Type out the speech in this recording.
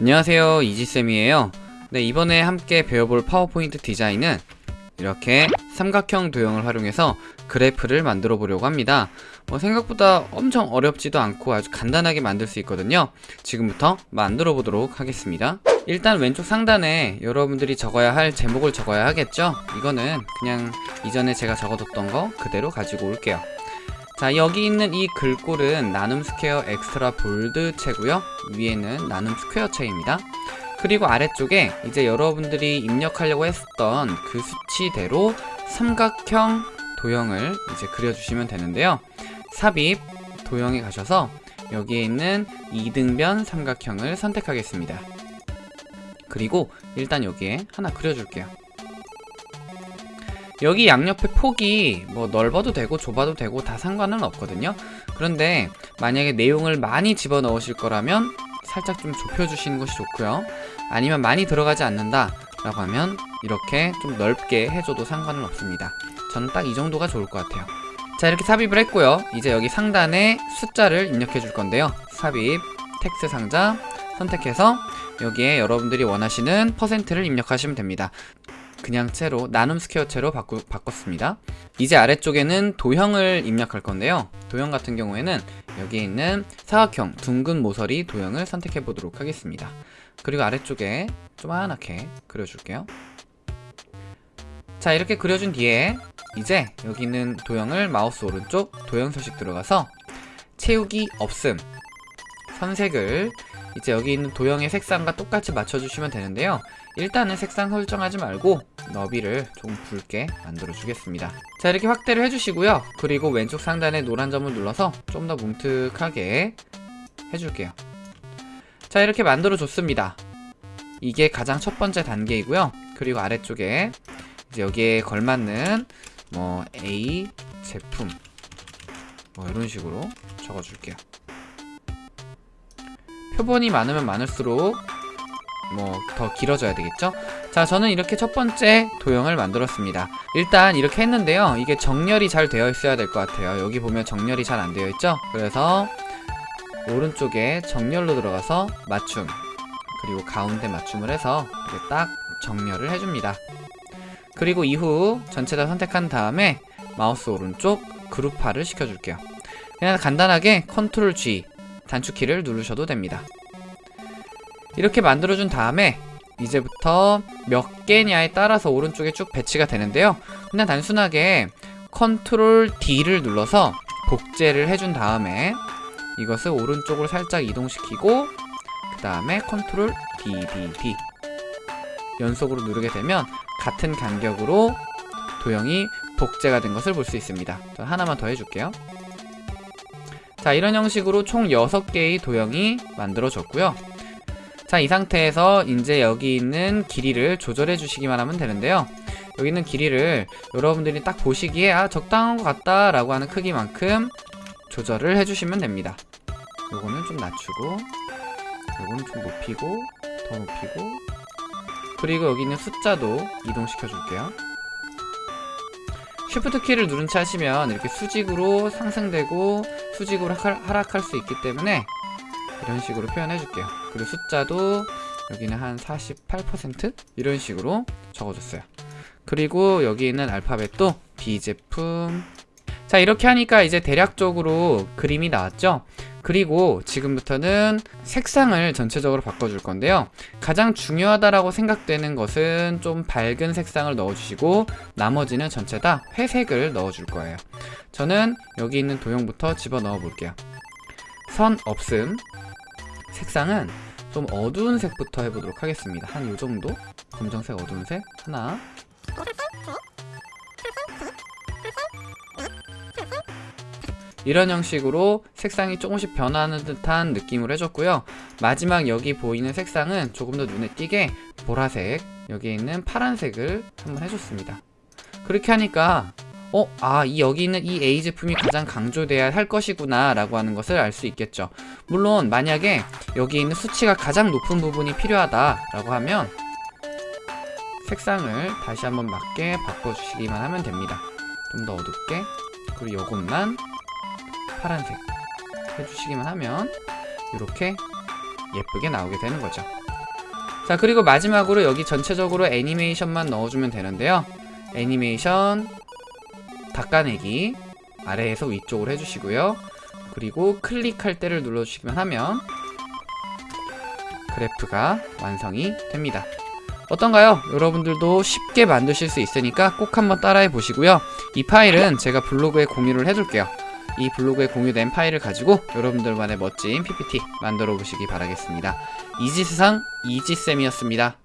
안녕하세요 이지쌤이에요. 네 이번에 함께 배워볼 파워포인트 디자인은 이렇게 삼각형 도형을 활용해서 그래프를 만들어 보려고 합니다. 뭐 생각보다 엄청 어렵지도 않고 아주 간단하게 만들 수 있거든요. 지금부터 만들어 보도록 하겠습니다. 일단 왼쪽 상단에 여러분들이 적어야 할 제목을 적어야 하겠죠? 이거는 그냥 이전에 제가 적어뒀던 거 그대로 가지고 올게요 자 여기 있는 이 글꼴은 나눔 스퀘어 Extra Bold 체고요. 위에는 나눔 스퀘어 체입니다. 그리고 아래쪽에 이제 여러분들이 입력하려고 했던 그 수치대로 삼각형 도형을 이제 그려주시면 되는데요. 삽입 도형에 가셔서 여기에 있는 이등변 삼각형을 선택하겠습니다. 그리고 일단 여기에 하나 그려줄게요 여기 양옆에 폭이 뭐 넓어도 되고 좁아도 되고 다 상관은 없거든요. 그런데 만약에 내용을 많이 집어넣으실 거라면 살짝 좀 좁혀주시는 것이 좋고요. 아니면 많이 들어가지 않는다 라고 하면 이렇게 좀 넓게 해줘도 상관은 없습니다. 저는 딱 이 정도가 좋을 것 같아요. 자 이렇게 삽입을 했고요. 이제 여기 상단에 숫자를 입력해 줄 건데요. 삽입 텍스트 상자 선택해서 여기에 여러분들이 원하시는 퍼센트를 입력하시면 됩니다 그냥 체로 나눔 스퀘어 체로 바꾸, 바꿨습니다. 이제 아래쪽에는 도형을 입력할 건데요. 도형 같은 경우에는 여기에 있는 사각형 둥근 모서리 도형을 선택해 보도록 하겠습니다. 그리고 아래쪽에 조그맣게 그려줄게요. 자 이렇게 그려준 뒤에 이제 여기 있는 도형을 마우스 오른쪽 도형 서식 들어가서 채우기 없음 선색을 이제 여기 있는 도형의 색상과 똑같이 맞춰주시면 되는데요 일단은 색상 설정하지 말고 너비를 좀 붉게 만들어 주겠습니다. 자 이렇게 확대를 해주시고요. 그리고 왼쪽 상단에 노란 점을 눌러서 좀 더 뭉툭하게 해줄게요. 자 이렇게 만들어 줬습니다. 이게 가장 첫 번째 단계이고요. 그리고 아래쪽에 이제 여기에 걸맞는 뭐 A 제품 뭐 이런 식으로 적어줄게요. 표본이 많으면 많을수록 뭐 더 길어져야 되겠죠? 자 저는 이렇게 첫 번째 도형을 만들었습니다. 일단 이렇게 했는데요. 이게 정렬이 잘 되어 있어야 될 것 같아요. 여기 보면 정렬이 잘 안 되어 있죠? 그래서 오른쪽에 정렬로 들어가서 맞춤 그리고 가운데 맞춤을 해서 이렇게 딱 정렬을 해줍니다. 그리고 이후 전체 다 선택한 다음에 마우스 오른쪽 그룹화를 시켜줄게요. 그냥 간단하게 컨트롤 G 단축키를 누르셔도 됩니다 이렇게 만들어준 다음에 이제부터 몇 개냐에 따라서 오른쪽에 쭉 배치가 되는데요. 그냥 단순하게 컨트롤 D를 눌러서 복제를 해준 다음에 이것을 오른쪽으로 살짝 이동시키고 그 다음에 컨트롤 D, D, D 연속으로 누르게 되면 같은 간격으로 도형이 복제가 된 것을 볼 수 있습니다. 하나만 더 해줄게요. 자 이런 형식으로 총 6개의 도형이 만들어졌고요 자 이 상태에서 이제 여기 있는 길이를 조절해 주시기만 하면 되는데요. 여기 있는 길이를 여러분들이 딱 보시기에 아 적당한 것 같다 라고 하는 크기만큼 조절을 해주시면 됩니다. 요거는 좀 낮추고 요거는 좀 높이고 더 높이고. 그리고 여기 있는 숫자도 이동시켜 줄게요. 쉬프트 키를 누른 채 하시면 이렇게 수직으로 상승되고 수직으로 하락할 수 있기 때문에 이런 식으로 표현해 줄게요 그리고 숫자도 여기는 한 48% 이런 식으로 적어줬어요. 그리고 여기 있는 알파벳도 B제품. 자 이렇게 하니까 이제 대략적으로 그림이 나왔죠? 그리고 지금부터는 색상을 전체적으로 바꿔줄 건데요. 가장 중요하다라고 생각되는 것은 좀 밝은 색상을 넣어주시고 나머지는 전체 다 회색을 넣어줄 거예요. 저는 여기 있는 도형부터 집어넣어 볼게요. 선 없음 색상은 좀 어두운 색부터 해보도록 하겠습니다. 한 요정도? 검정색 어두운 색? 하나. 이런 형식으로 색상이 조금씩 변하는 듯한 느낌을 해줬고요. 마지막 여기 보이는 색상은 조금 더 눈에 띄게 보라색 여기에 있는 파란색을 한번 해줬습니다. 그렇게 하니까 어? 아, 이 여기 있는 이 A 제품이 가장 강조돼야 할 것이구나 라고 하는 것을 알 수 있겠죠. 물론 만약에 여기 있는 수치가 가장 높은 부분이 필요하다 라고 하면 색상을 다시 한번 맞게 바꿔주시기만 하면 됩니다. 좀 더 어둡게 그리고 이것만 파란색 해주시기만 하면 이렇게 예쁘게 나오게 되는 거죠. 자 그리고 마지막으로 여기 전체적으로 애니메이션만 넣어주면 되는데요. 애니메이션 닦아내기 아래에서 위쪽으로 해주시고요. 그리고 클릭할 때를 눌러주시기만 하면 그래프가 완성이 됩니다. 어떤가요? 여러분들도 쉽게 만드실 수 있으니까 꼭 한번 따라해 보시고요. 이 파일은 제가 블로그에 공유를 해둘게요. 이 블로그에 공유된 파일을 가지고 여러분들만의 멋진 PPT 만들어 보시기 바라겠습니다. 이지세상 이지쌤이었습니다